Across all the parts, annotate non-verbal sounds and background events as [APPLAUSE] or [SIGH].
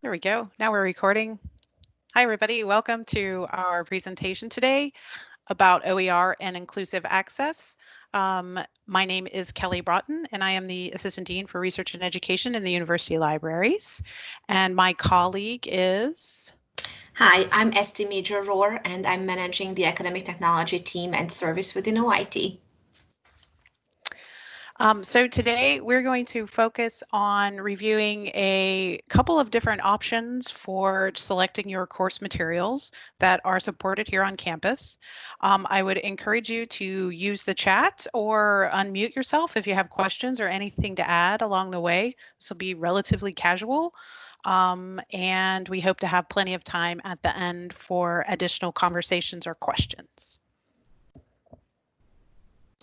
There we go. Now we're recording. Hi, everybody. Welcome to our presentation today about OER and inclusive access. Um, my name is Kelly Broughton, and I am the Assistant Dean for Research and Education in the University Libraries. And my colleague is... Hi, I'm Esti Major Rohr, and I'm managing the Academic Technology Team and Service within OIT. Um, so today we're going to focus on reviewing a couple of different options for selecting your course materials that are supported here on campus. Um, I would encourage you to use the chat or unmute yourself if you have questions or anything to add along the way. This will be relatively casual. Um, and we hope to have plenty of time at the end for additional conversations or questions.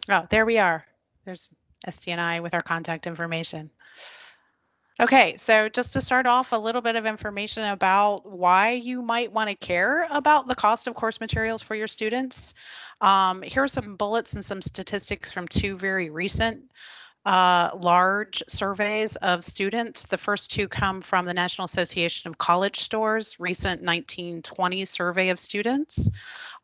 Oh, there we are. There's SDNI with our contact information. Okay, so just to start off, a little bit of information about why you might want to care about the cost of course materials for your students. Um, here are some bullets and some statistics from two very recent uh, large surveys of students. The first two come from the National Association of College Stores, recent 1920 survey of students.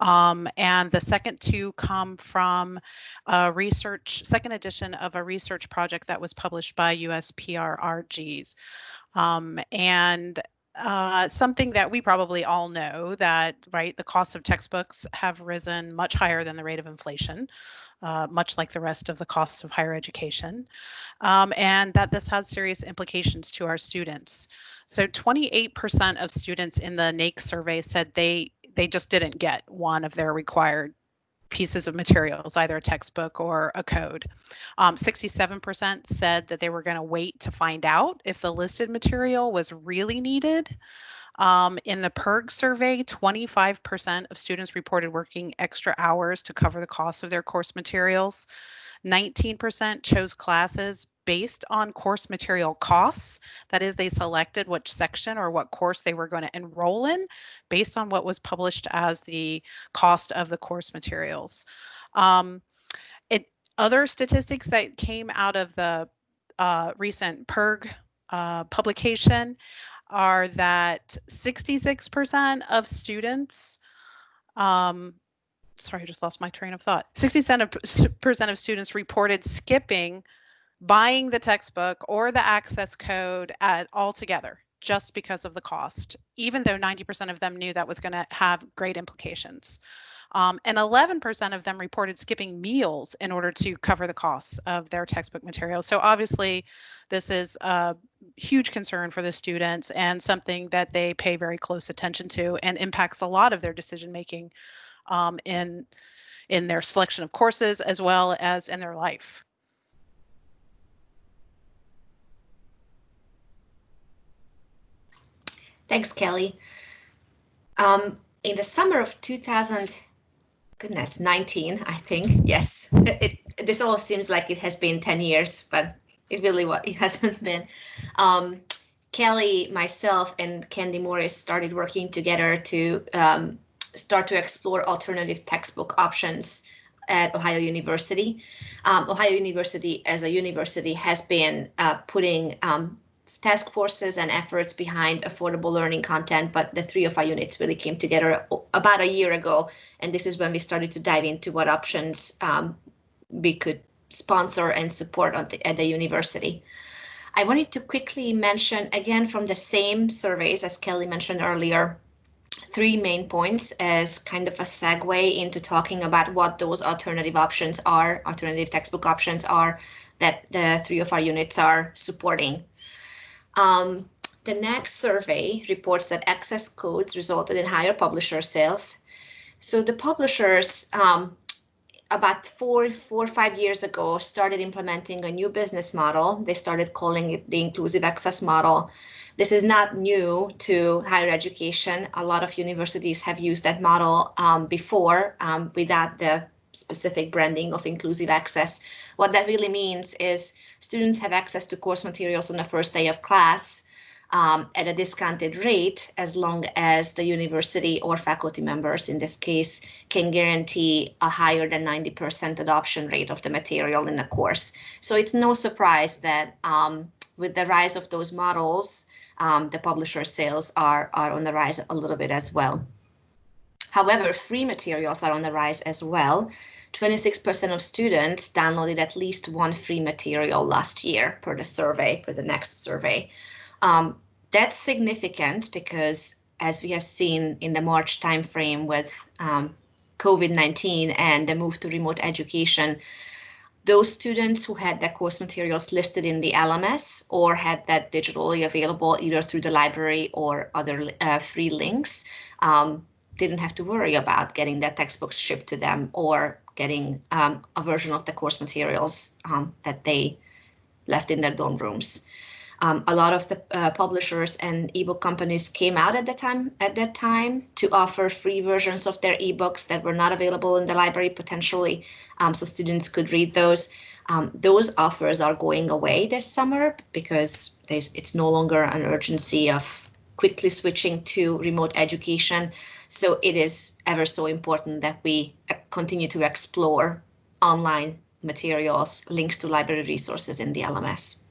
Um, and the second two come from a research, second edition of a research project that was published by U.S. PIRGs. Um, and uh, something that we probably all know that, right, the cost of textbooks have risen much higher than the rate of inflation uh, much like the rest of the costs of higher education, um, and that this has serious implications to our students. So 28% of students in the NAEC survey said they they just didn't get one of their required pieces of materials, either a textbook or a code. 67% um, said that they were going to wait to find out if the listed material was really needed. Um, in the PIRG survey, 25% of students reported working extra hours to cover the cost of their course materials. 19% chose classes based on course material costs. That is, they selected which section or what course they were going to enroll in based on what was published as the cost of the course materials. Um, it, other statistics that came out of the uh, recent PIRG uh, publication are that 66% of students, um, sorry, I just lost my train of thought. 60% of students reported skipping buying the textbook or the access code at altogether just because of the cost, even though 90% of them knew that was going to have great implications. Um, and 11% of them reported skipping meals in order to cover the costs of their textbook materials. So obviously, this is a huge concern for the students and something that they pay very close attention to and impacts a lot of their decision making um, in in their selection of courses as well as in their life. Thanks, Kelly. Um, in the summer of 2000, goodness, 19, I think. Yes, it, it, this all seems like it has been 10 years, but it really what it hasn't [LAUGHS] been. Um, Kelly, myself, and Candy Morris started working together to um, start to explore alternative textbook options at Ohio University. Um, Ohio University as a university has been uh, putting um, task forces and efforts behind affordable learning content, but the three of our units really came together about a year ago. And this is when we started to dive into what options um, we could sponsor and support the, at the university. I wanted to quickly mention again from the same surveys as Kelly mentioned earlier, three main points as kind of a segue into talking about what those alternative options are, alternative textbook options are that the three of our units are supporting. Um, the next survey reports that access codes resulted in higher publisher sales. So the publishers um, about four, four or five years ago started implementing a new business model. They started calling it the inclusive access model. This is not new to higher education. A lot of universities have used that model um, before um, without the specific branding of inclusive access. What that really means is students have access to course materials on the first day of class um, at a discounted rate as long as the university or faculty members in this case can guarantee a higher than 90% adoption rate of the material in the course. So it's no surprise that um, with the rise of those models, um, the publisher sales are, are on the rise a little bit as well. However, free materials are on the rise as well. 26% of students downloaded at least one free material last year per the survey, per the next survey. Um, that's significant because as we have seen in the March timeframe with um, COVID-19 and the move to remote education, those students who had their course materials listed in the LMS or had that digitally available either through the library or other uh, free links um, didn't have to worry about getting their textbooks shipped to them or getting um, a version of the course materials um, that they left in their dorm rooms. Um, a lot of the uh, publishers and ebook companies came out at that time at that time to offer free versions of their ebooks that were not available in the library potentially, um, so students could read those. Um, those offers are going away this summer because it's no longer an urgency of quickly switching to remote education. So it is ever so important that we uh, continue to explore online materials, links to library resources in the LMS.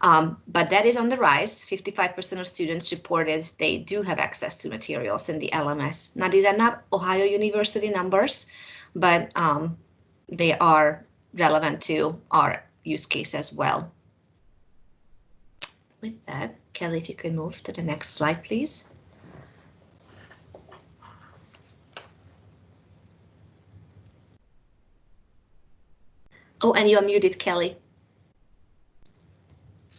Um, but that is on the rise. 55% of students reported they do have access to materials in the LMS. Now, these are not Ohio University numbers, but um, they are relevant to our use case as well. With that, Kelly, if you could move to the next slide, please. Oh, and you are muted, Kelly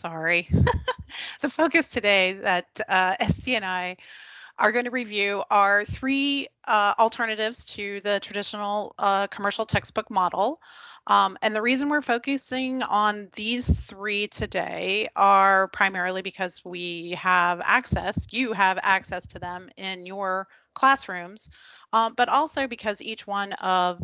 sorry. [LAUGHS] the focus today that uh, SD and I are going to review are three uh, alternatives to the traditional uh, commercial textbook model. Um, and the reason we're focusing on these three today are primarily because we have access, you have access to them in your classrooms, um, but also because each one of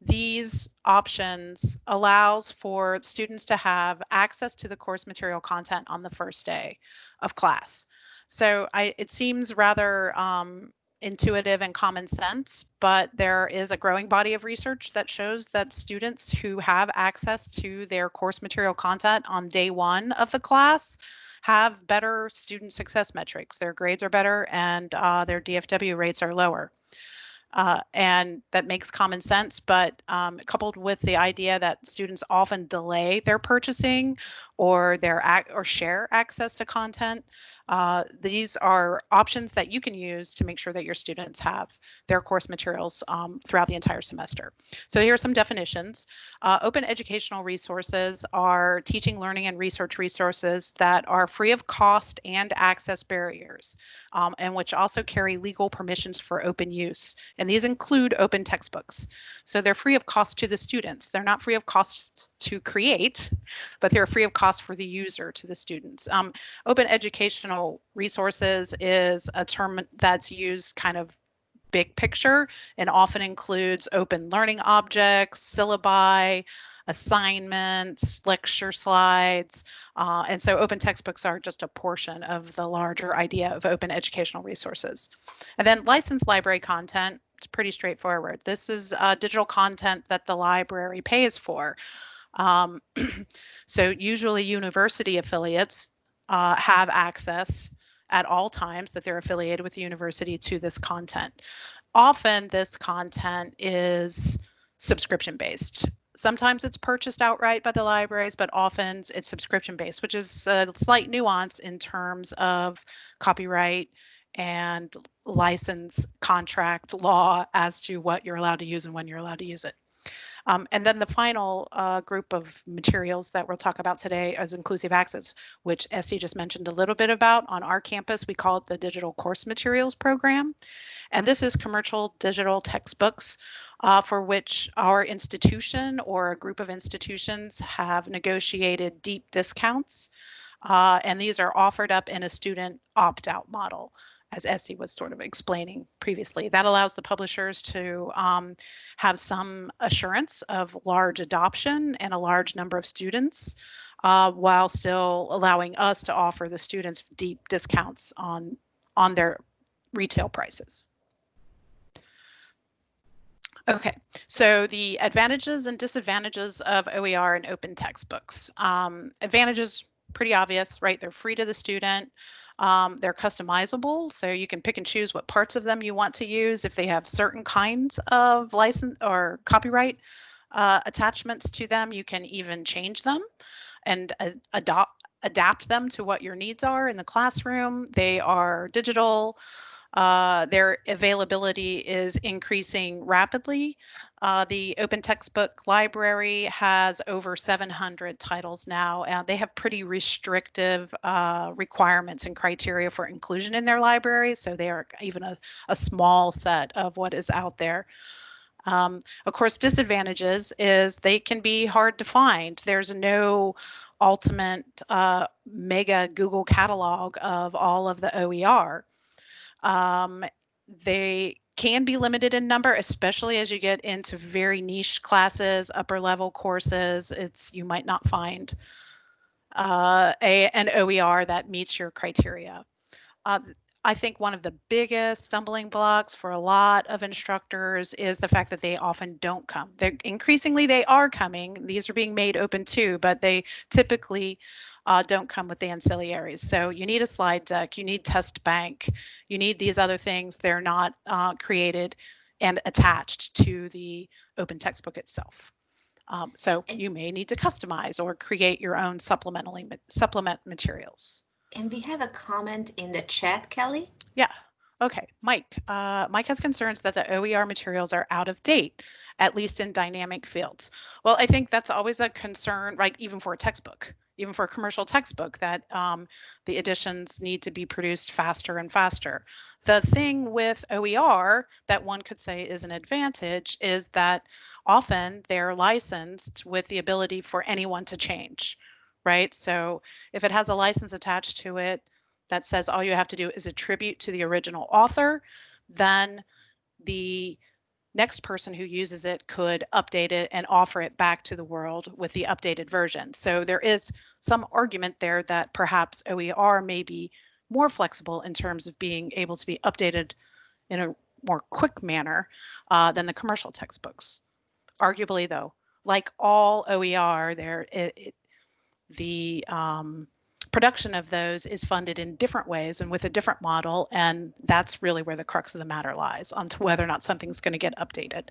these options allows for students to have access to the course material content on the first day of class. So I, it seems rather um, intuitive and common sense, but there is a growing body of research that shows that students who have access to their course material content on day one of the class have better student success metrics. Their grades are better and uh, their DFW rates are lower. Uh, and that makes common sense, but um, coupled with the idea that students often delay their purchasing or their ac- or share access to content, uh, these are options that you can use to make sure that your students have their course materials um, throughout the entire semester. So here are some definitions. Uh, open educational resources are teaching, learning, and research resources that are free of cost and access barriers, um, and which also carry legal permissions for open use. And these include open textbooks. So they're free of cost to the students. They're not free of cost to create, but they're free of cost for the user to the students. Um, open educational resources is a term that's used kind of big picture and often includes open learning objects, syllabi, assignments, lecture slides. Uh, and so open textbooks are just a portion of the larger idea of open educational resources. And then licensed library content, it's pretty straightforward. This is uh, digital content that the library pays for. Um, [CLEARS THROAT] so usually university affiliates uh, have access at all times that they're affiliated with the university to this content. Often this content is subscription based. Sometimes it's purchased outright by the libraries, but often it's subscription based, which is a slight nuance in terms of copyright and license contract law as to what you're allowed to use and when you're allowed to use it. Um, and then the final uh, group of materials that we'll talk about today is inclusive access, which SD just mentioned a little bit about. On our campus, we call it the Digital Course Materials Program. And this is commercial digital textbooks uh, for which our institution or a group of institutions have negotiated deep discounts. Uh, and these are offered up in a student opt-out model as Esty was sort of explaining previously. That allows the publishers to um, have some assurance of large adoption and a large number of students, uh, while still allowing us to offer the students deep discounts on, on their retail prices. Okay, so the advantages and disadvantages of OER and open textbooks. Um, advantages pretty obvious, right? They're free to the student. Um, they're customizable, so you can pick and choose what parts of them you want to use. If they have certain kinds of license or copyright uh, attachments to them, you can even change them and uh, adopt adapt them to what your needs are in the classroom. They are digital. Uh, their availability is increasing rapidly. Uh, the Open Textbook Library has over 700 titles now, and they have pretty restrictive uh, requirements and criteria for inclusion in their library. So they are even a, a small set of what is out there. Um, of course, disadvantages is they can be hard to find. There's no ultimate uh, mega Google catalog of all of the OER. Um, they can be limited in number, especially as you get into very niche classes, upper level courses. It's you might not find uh, a, an OER that meets your criteria. Uh, I think one of the biggest stumbling blocks for a lot of instructors is the fact that they often don't come. They're increasingly they are coming. These are being made open too, but they typically uh, don't come with the ancillaries. So you need a slide deck, you need test bank, you need these other things. They're not uh, created and attached to the open textbook itself. Um, so you may need to customize or create your own supplementally supplement materials. And we have a comment in the chat, Kelly. Yeah. Okay, Mike. Uh, Mike has concerns that the OER materials are out of date, at least in dynamic fields. Well, I think that's always a concern, right? Even for a textbook, even for a commercial textbook, that um, the editions need to be produced faster and faster. The thing with OER that one could say is an advantage is that often they're licensed with the ability for anyone to change right? So if it has a license attached to it that says all you have to do is attribute to the original author, then the next person who uses it could update it and offer it back to the world with the updated version. So there is some argument there that perhaps OER may be more flexible in terms of being able to be updated in a more quick manner uh, than the commercial textbooks. Arguably, though, like all OER, there it, it, the um, production of those is funded in different ways and with a different model. And that's really where the crux of the matter lies on to whether or not something's going to get updated.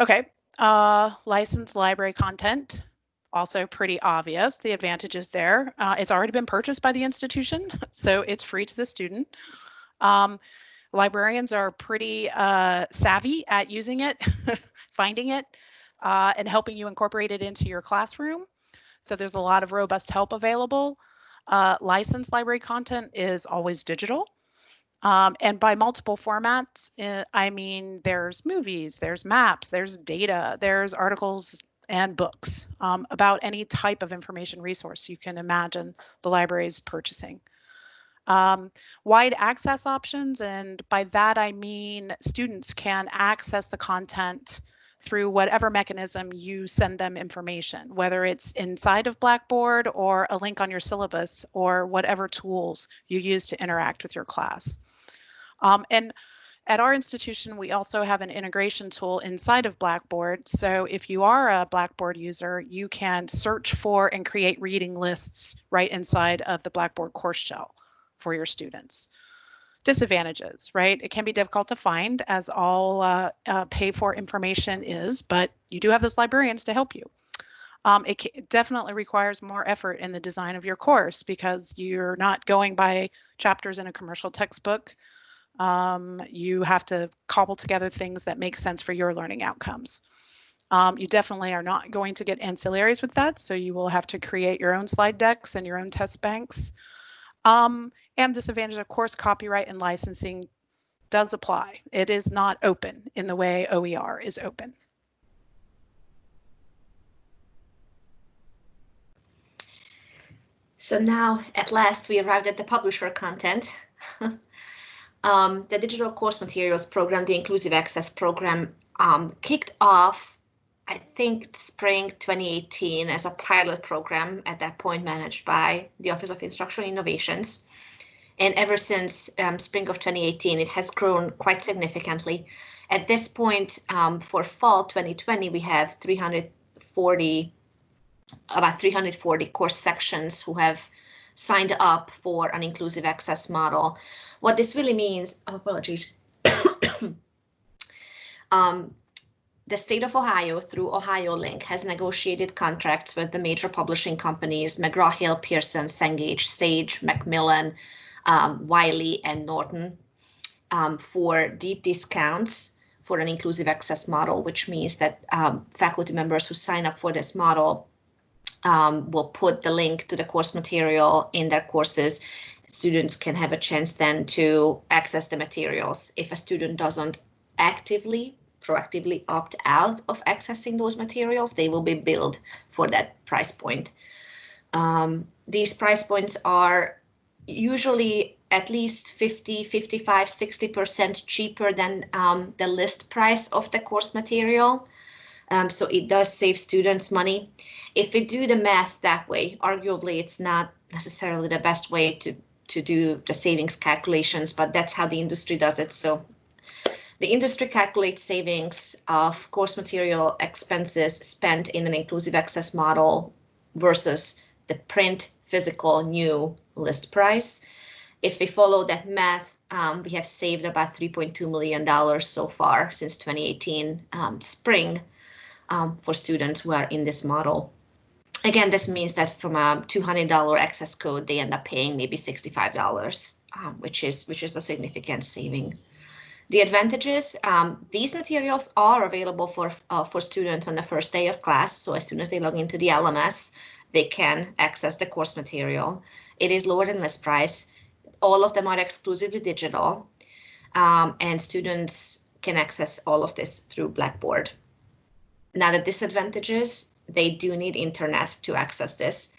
Okay, uh, licensed library content, also pretty obvious. The advantages there. Uh, it's already been purchased by the institution, [LAUGHS] so it's free to the student. Um, librarians are pretty uh, savvy at using it, [LAUGHS] finding it, uh, and helping you incorporate it into your classroom. So there's a lot of robust help available. Uh, licensed library content is always digital. Um, and by multiple formats, uh, I mean there's movies, there's maps, there's data, there's articles and books um, about any type of information resource you can imagine the library is purchasing. Um, wide access options, and by that I mean students can access the content through whatever mechanism you send them information, whether it's inside of Blackboard or a link on your syllabus or whatever tools you use to interact with your class. Um, and at our institution, we also have an integration tool inside of Blackboard. So if you are a Blackboard user, you can search for and create reading lists right inside of the Blackboard course shell for your students disadvantages, right? It can be difficult to find as all uh, uh, pay for information is, but you do have those librarians to help you. Um, it definitely requires more effort in the design of your course because you're not going by chapters in a commercial textbook. Um, you have to cobble together things that make sense for your learning outcomes. Um, you definitely are not going to get ancillaries with that, so you will have to create your own slide decks and your own test banks. Um, and disadvantage, of course, copyright and licensing does apply. It is not open in the way OER is open. So now, at last, we arrived at the publisher content. [LAUGHS] um, the Digital Course Materials Program, the Inclusive Access Program, um, kicked off, I think, spring 2018 as a pilot program at that point managed by the Office of Instructional Innovations. And ever since um, spring of 2018, it has grown quite significantly. At this point, um, for fall 2020, we have 340 about 340 course sections who have signed up for an inclusive access model. What this really means, oh, apologies. [COUGHS] um, the state of Ohio through OhioLINK has negotiated contracts with the major publishing companies, McGraw-Hill, Pearson, Cengage, Sage, Macmillan, um, Wiley, and Norton um, for deep discounts for an inclusive access model, which means that um, faculty members who sign up for this model um, will put the link to the course material in their courses. Students can have a chance then to access the materials. If a student doesn't actively, proactively opt out of accessing those materials, they will be billed for that price point. Um, these price points are usually at least 50, 55, 60% cheaper than um, the list price of the course material. Um, so it does save students money. If we do the math that way, arguably it's not necessarily the best way to, to do the savings calculations, but that's how the industry does it. So the industry calculates savings of course material expenses spent in an inclusive access model versus the print physical new list price. If we follow that math, um, we have saved about $3.2 million so far since 2018 um, spring um, for students who are in this model. Again, this means that from a $200 access code, they end up paying maybe $65, um, which is which is a significant saving. The advantages, um, these materials are available for, uh, for students on the first day of class. So as soon as they log into the LMS, they can access the course material. It is lower than list price all of them are exclusively digital um, and students can access all of this through Blackboard. Now the disadvantages, they do need internet to access this.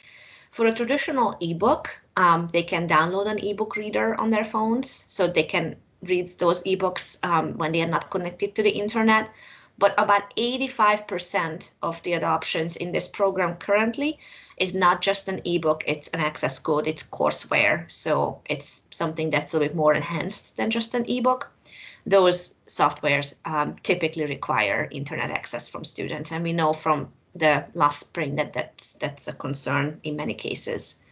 For a traditional ebook, um, they can download an ebook reader on their phones so they can read those ebooks um, when they are not connected to the internet. But about 85% of the adoptions in this program currently is not just an ebook, it's an access code, it's courseware. So it's something that's a bit more enhanced than just an ebook. Those softwares um, typically require internet access from students. And we know from the last spring that that's, that's a concern in many cases.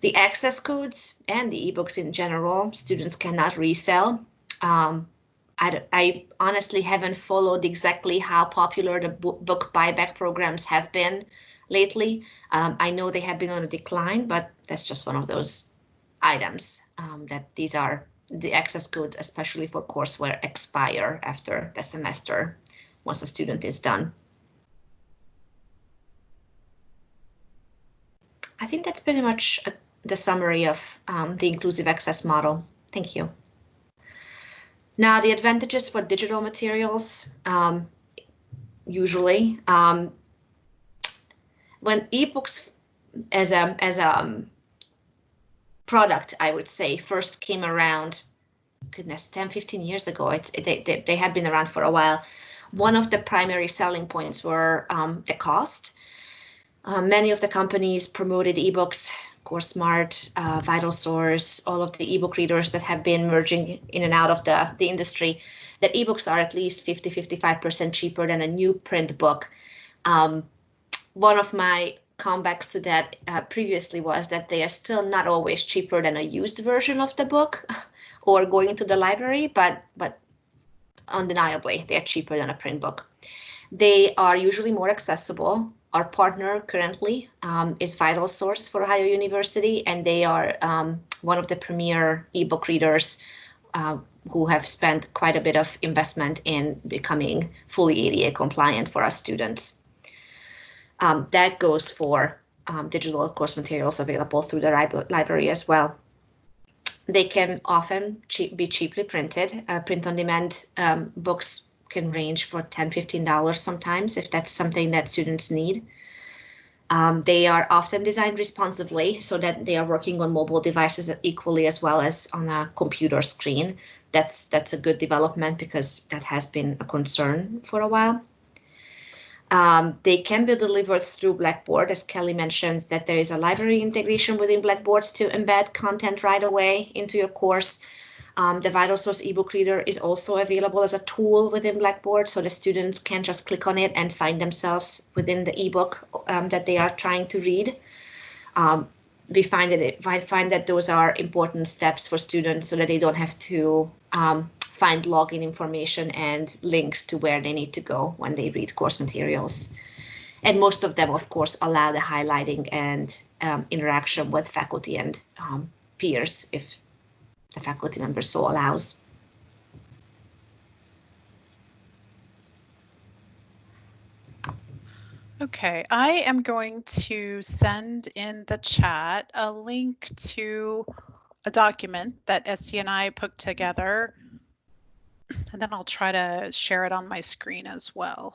The access codes and the ebooks in general, students cannot resell. Um, I, I, honestly haven't followed exactly how popular the book buyback programs have been lately. Um, I know they have been on a decline, but that's just one of those items um, that these are the access codes, especially for courseware, expire after the semester once a student is done. I think that's pretty much a, the summary of um, the inclusive access model. Thank you. Now, the advantages for digital materials, um, usually, um, when ebooks as a as a um, product, I would say, first came around, goodness, 10, 15 years ago. It's they they, they have been around for a while. One of the primary selling points were um, the cost. Uh, many of the companies promoted ebooks, CourseSmart, uh, VitalSource, all of the ebook readers that have been merging in and out of the, the industry, that ebooks are at least 50, 55% cheaper than a new print book. Um, one of my comebacks to that uh, previously was that they are still not always cheaper than a used version of the book [LAUGHS] or going to the library, but but undeniably they are cheaper than a print book. They are usually more accessible. Our partner currently um, is VitalSource for Ohio University, and they are um, one of the premier ebook readers uh, who have spent quite a bit of investment in becoming fully ADA compliant for our students. Um, that goes for um, digital course materials available through the library as well. They can often cheap, be cheaply printed. Uh, print-on-demand um, books can range for $10, $15 sometimes if that's something that students need. Um, they are often designed responsively so that they are working on mobile devices equally as well as on a computer screen. That's that's a good development because that has been a concern for a while. Um, they can be delivered through Blackboard, as Kelly mentioned, that there is a library integration within Blackboard to embed content right away into your course. Um, the VitalSource ebook reader is also available as a tool within Blackboard, so the students can just click on it and find themselves within the ebook um, that they are trying to read. Um, we find that it, find that those are important steps for students so that they don't have to um, find login information and links to where they need to go when they read course materials. And most of them, of course, allow the highlighting and um, interaction with faculty and um, peers if the faculty member so allows. Okay, I am going to send in the chat a link to a document that ST and I put together, and then I'll try to share it on my screen as well.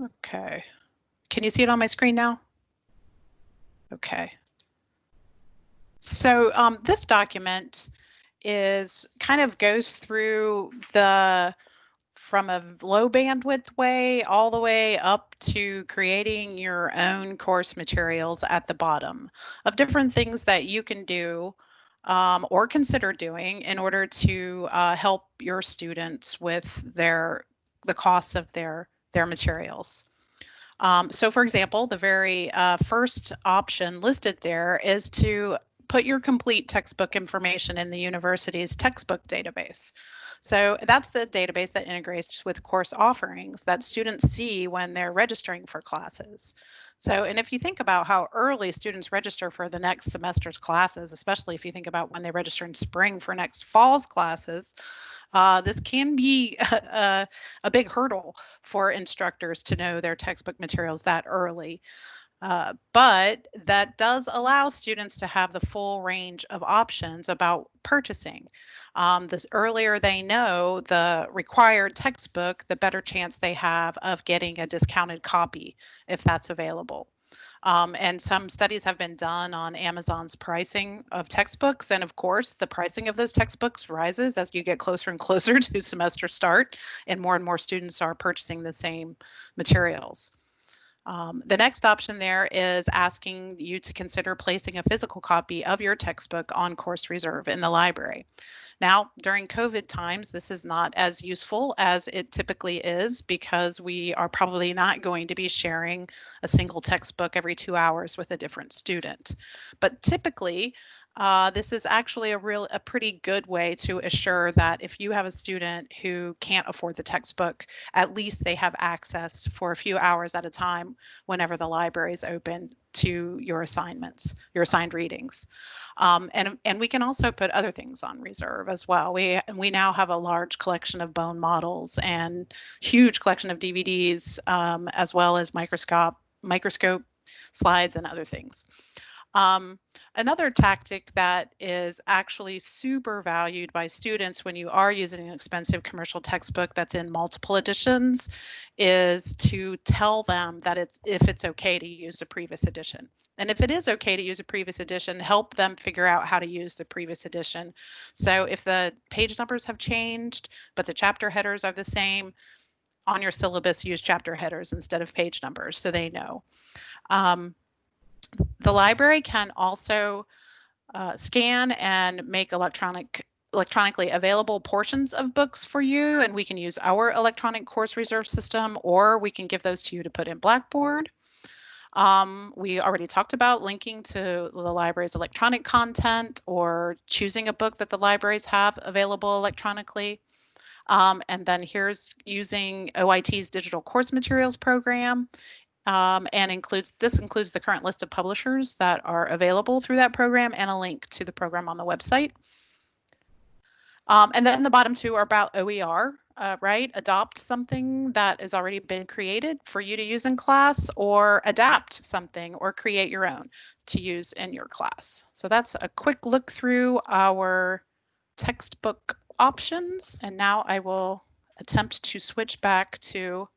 Okay. Can you see it on my screen now? Okay. So um, this document is kind of goes through the from a low bandwidth way all the way up to creating your own course materials at the bottom of different things that you can do um, or consider doing in order to uh, help your students with their the costs of their their materials. Um, so for example, the very uh, first option listed there is to put your complete textbook information in the university's textbook database. So that's the database that integrates with course offerings that students see when they're registering for classes. So, and if you think about how early students register for the next semester's classes, especially if you think about when they register in spring for next fall's classes, uh, this can be [LAUGHS] a, a, big hurdle for instructors to know their textbook materials that early. Uh, but that does allow students to have the full range of options about purchasing. Um, the earlier they know the required textbook, the better chance they have of getting a discounted copy if that's available. Um, and some studies have been done on Amazon's pricing of textbooks. And of course, the pricing of those textbooks rises as you get closer and [LAUGHS] closer to semester start, and more and more students are purchasing the same materials. Um, the next option there is asking you to consider placing a physical copy of your textbook on course reserve in the library. Now, during COVID times, this is not as useful as it typically is because we are probably not going to be sharing a single textbook every two hours with a different student. But typically, uh, this is actually a real a pretty good way to assure that if you have a student who can't afford the textbook at least they have access for a few hours at a time whenever the library is open to your assignments your assigned readings um, and, and we can also put other things on reserve as well. We, we now have a large collection of bone models and huge collection of DVDs, um, as well as microscope, microscope slides and other things. Um, another tactic that is actually super valued by students when you are using an expensive commercial textbook that's in multiple editions is to tell them that it's if it's okay to use a previous edition. And if it is okay to use a previous edition, help them figure out how to use the previous edition. So if the page numbers have changed, but the chapter headers are the same, on your syllabus, use chapter headers instead of page numbers so they know. Um, the library can also uh, scan and make electronic electronically available portions of books for you and we can use our electronic course reserve system or we can give those to you to put in Blackboard. Um, we already talked about linking to the library's electronic content or choosing a book that the libraries have available electronically. Um, and then here's using OIT's digital course materials program um, and includes this includes the current list of publishers that are available through that program and a link to the program on the website. Um, and then the bottom two are about OER, uh, right? Adopt something that has already been created for you to use in class or adapt something or create your own to use in your class. So that's a quick look through our textbook options. And now I will attempt to switch back to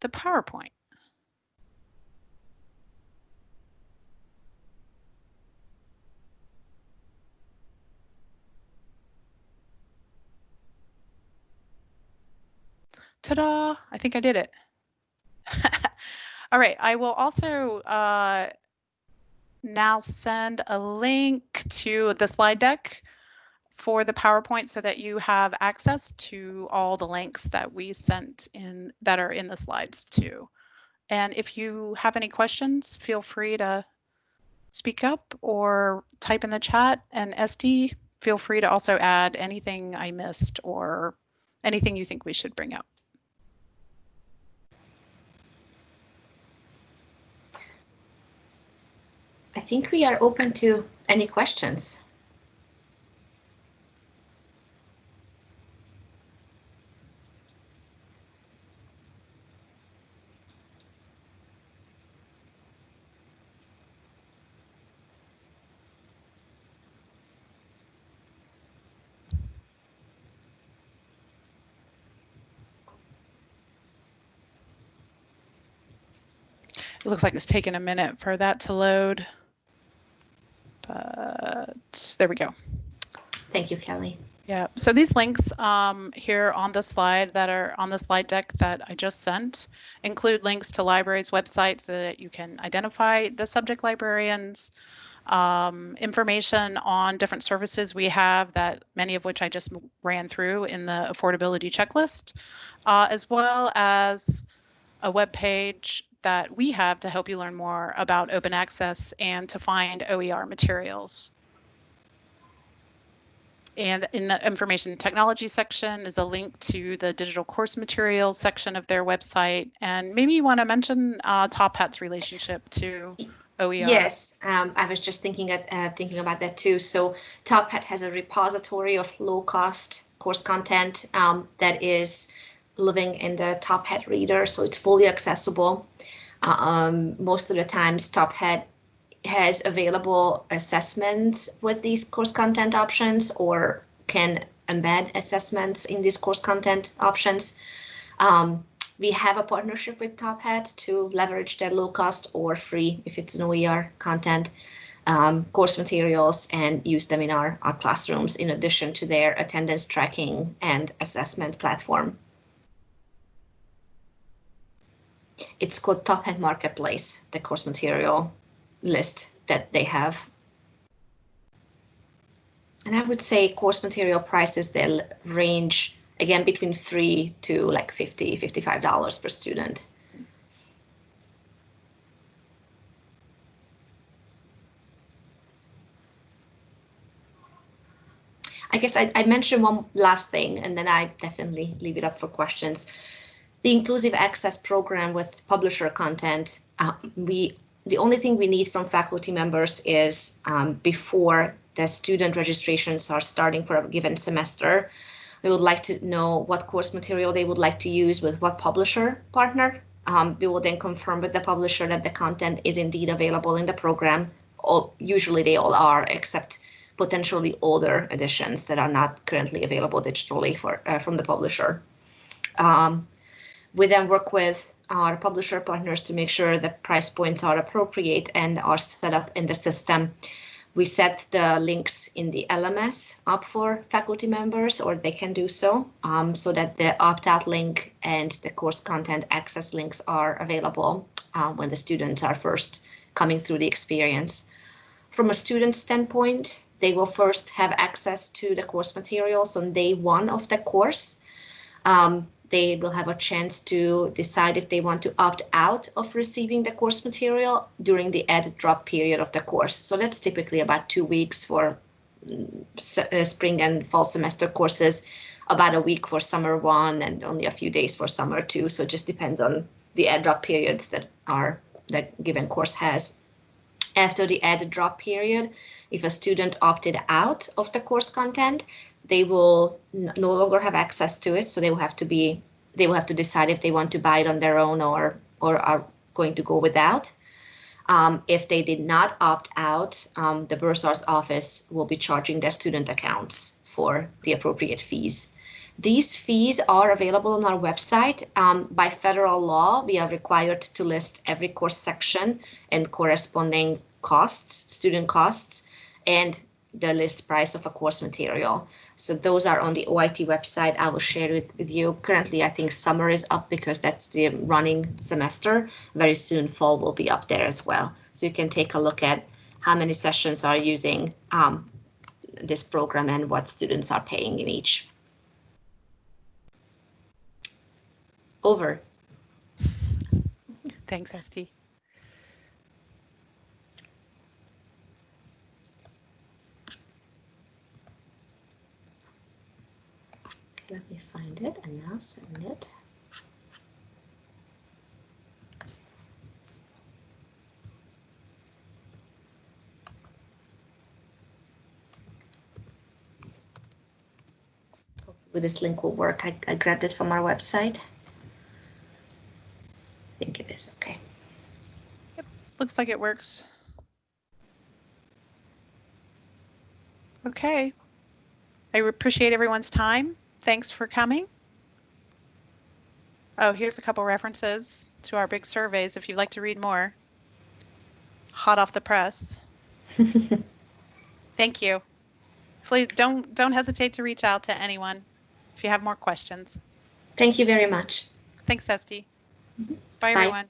the PowerPoint. Ta-da, I think I did it. [LAUGHS] All right, I will also uh, now send a link to the slide deck for the PowerPoint so that you have access to all the links that we sent in that are in the slides too. And if you have any questions, feel free to speak up or type in the chat and SD, feel free to also add anything I missed or anything you think we should bring up. Think we are open to any questions. It looks like it's taking a minute for that to load. But there we go. Thank you, Kelly. Yeah, so these links um, here on the slide that are on the slide deck that I just sent include links to libraries' websites so that you can identify the subject librarians, um, information on different services we have that many of which I just ran through in the affordability checklist, uh, as well as a web page that we have to help you learn more about open access and to find OER materials. And in the information technology section is a link to the digital course materials section of their website. And maybe you want to mention uh, Top Hat's relationship to OER. Yes, um, I was just thinking at, uh, thinking about that too. So Top Hat has a repository of low cost course content um, that is living in the Top Hat reader, so it's fully accessible. Uh, um, most of the times, Top Hat has available assessments with these course content options or can embed assessments in these course content options. Um, we have a partnership with Top Hat to leverage their low cost or free, if it's an OER content, um, course materials and use them in our, our classrooms in addition to their attendance tracking and assessment platform. It's called Top Hat Marketplace, the course material list that they have. And I would say course material prices, they'll range again between three to like 50, $55 per student. I guess I, I mentioned one last thing and then I definitely leave it up for questions. The inclusive access program with publisher content, uh, we the only thing we need from faculty members is um, before the student registrations are starting for a given semester, we would like to know what course material they would like to use with what publisher partner. Um, we will then confirm with the publisher that the content is indeed available in the program. All, usually they all are, except potentially older editions that are not currently available digitally for uh, from the publisher. Um, we then work with our publisher partners to make sure the price points are appropriate and are set up in the system. We set the links in the LMS up for faculty members, or they can do so, um, so that the opt-out link and the course content access links are available uh, when the students are first coming through the experience. From a student standpoint, they will first have access to the course materials on day one of the course. Um, they will have a chance to decide if they want to opt out of receiving the course material during the add drop period of the course. So that's typically about two weeks for mm, uh, spring and fall semester courses, about a week for summer one and only a few days for summer two. So it just depends on the add drop periods that are that given course has. After the add drop period, if a student opted out of the course content, they will no longer have access to it. So they will have to be, they will have to decide if they want to buy it on their own or, or are going to go without. Um, if they did not opt out, um, the Bursar's office will be charging their student accounts for the appropriate fees. These fees are available on our website. Um, by federal law, we are required to list every course section and corresponding costs, student costs, and the list price of a course material. So those are on the OIT website. I will share it with you. Currently, I think summer is up because that's the running semester. Very soon, fall will be up there as well. So you can take a look at how many sessions are using um, this program and what students are paying in each. Over. Thanks, Esty. Let me find it and now send it. Hopefully this link will work. I, I grabbed it from our website. I think it is okay. Yep looks like it works. Okay. I appreciate everyone's time. Thanks for coming. Oh, here's a couple references to our big surveys if you'd like to read more. Hot off the press. [LAUGHS] Thank you. Please don't don't hesitate to reach out to anyone if you have more questions. Thank you very much. Thanks, Esty. Mm-hmm. Bye, Bye. everyone.